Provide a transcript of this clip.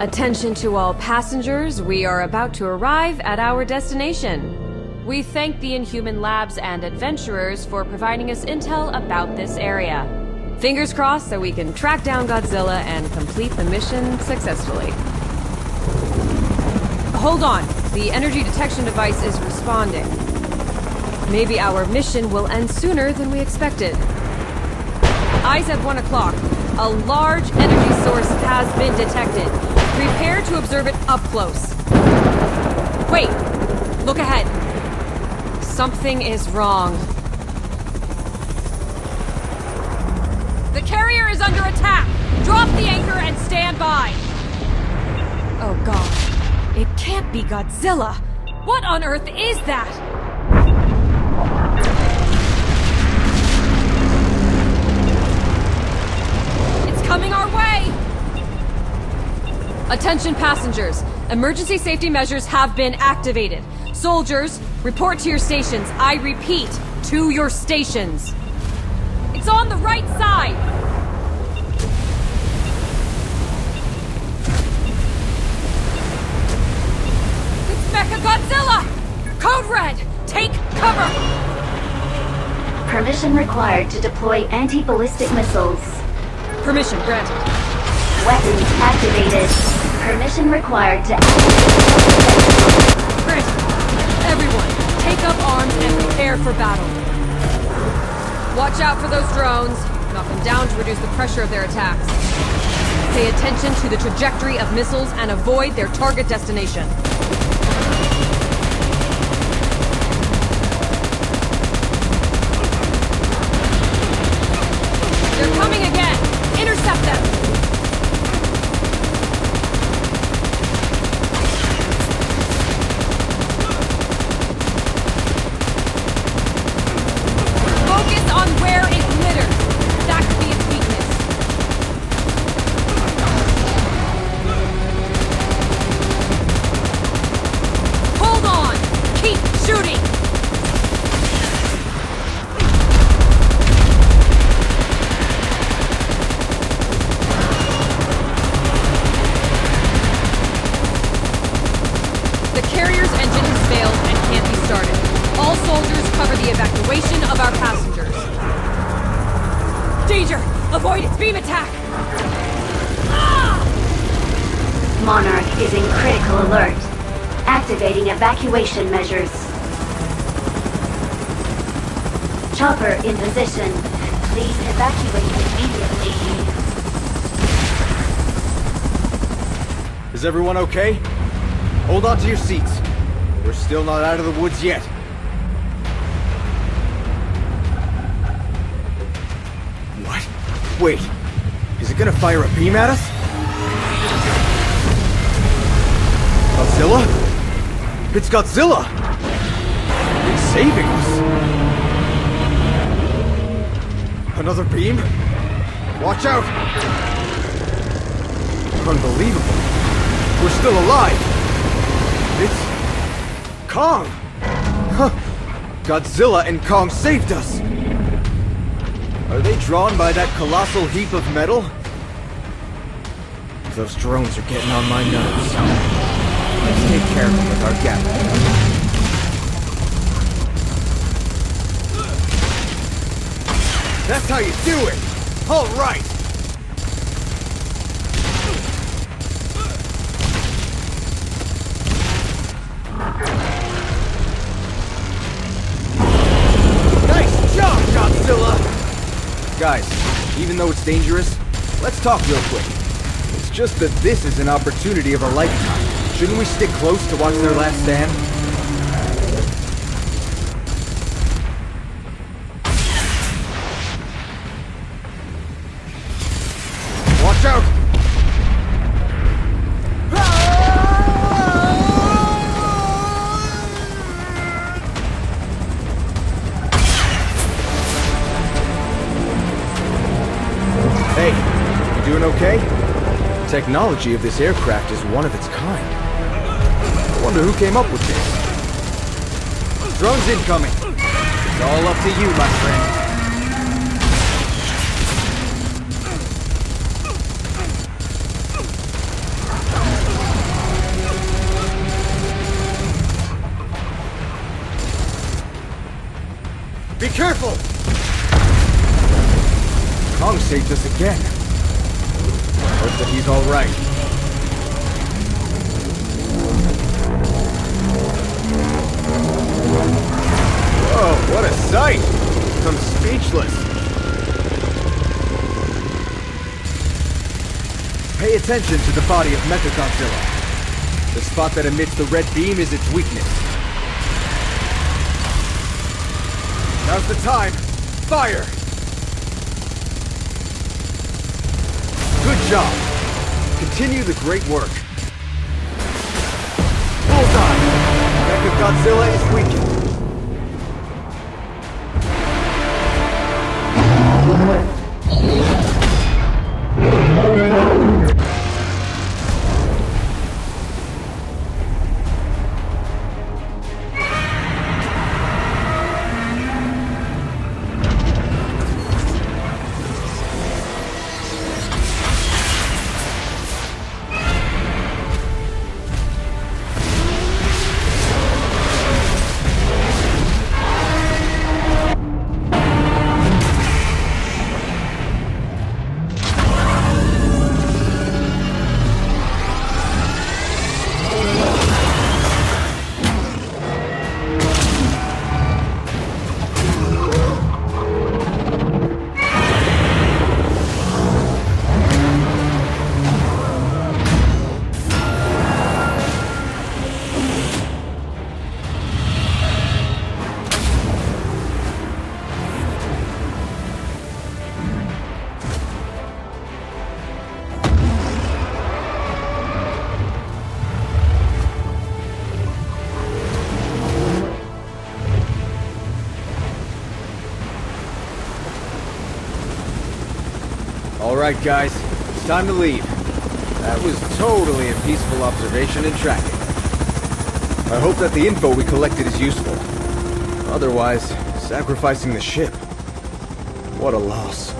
Attention to all passengers, we are about to arrive at our destination. We thank the Inhuman Labs and adventurers for providing us intel about this area. Fingers crossed that we can track down Godzilla and complete the mission successfully. Hold on, the energy detection device is responding. Maybe our mission will end sooner than we expected. Eyes at 1 o'clock. A large energy source has been detected. Prepare to observe it up close. Wait! Look ahead. Something is wrong. The carrier is under attack! Drop the anchor and stand by! Oh god. It can't be Godzilla! What on earth is that? Coming our way! Attention passengers. Emergency safety measures have been activated. Soldiers, report to your stations. I repeat, to your stations. It's on the right side! Mecha Godzilla! Code Red! Take cover! Permission required to deploy anti-ballistic missiles. Permission granted. Weapons activated. Permission required to Granted. Everyone, take up arms and prepare for battle. Watch out for those drones. Knock them down to reduce the pressure of their attacks. Pay attention to the trajectory of missiles and avoid their target destination. They're coming them! Focus on where it glitters. That could be its weakness. Hold on! Keep shooting! The carrier's engine has failed and can't be started. All soldiers cover the evacuation of our passengers. Danger! Avoid its beam attack! Monarch is in critical alert. Activating evacuation measures. Chopper in position. Please evacuate immediately. Is everyone okay? Hold on to your seats. We're still not out of the woods yet. What? Wait. Is it gonna fire a beam at us? Godzilla? It's Godzilla! It's saving us! Another beam? Watch out! Unbelievable. We're still alive! It's... Kong! Huh. Godzilla and Kong saved us! Are they drawn by that colossal heap of metal? Those drones are getting on my nerves. Let's take care of them with our gap. That's how you do it! All right! Guys, even though it's dangerous, let's talk real quick. It's just that this is an opportunity of a lifetime. Shouldn't we stick close to watch their last stand? Watch out! Hey, you doing okay? The technology of this aircraft is one of its kind. I wonder who came up with this. Drones incoming. It's all up to you, my friend. Be careful! Kong saved us again. Hope that he's alright. Whoa, what a sight! I'm speechless. Pay attention to the body of Mechagodzilla. The spot that emits the red beam is its weakness. Now's the time. Fire! Job. Continue the great work. Bullseye! Mechagodzilla is weakened. Alright guys, it's time to leave. That was totally a peaceful observation and tracking. I hope that the info we collected is useful. Otherwise, sacrificing the ship. What a loss.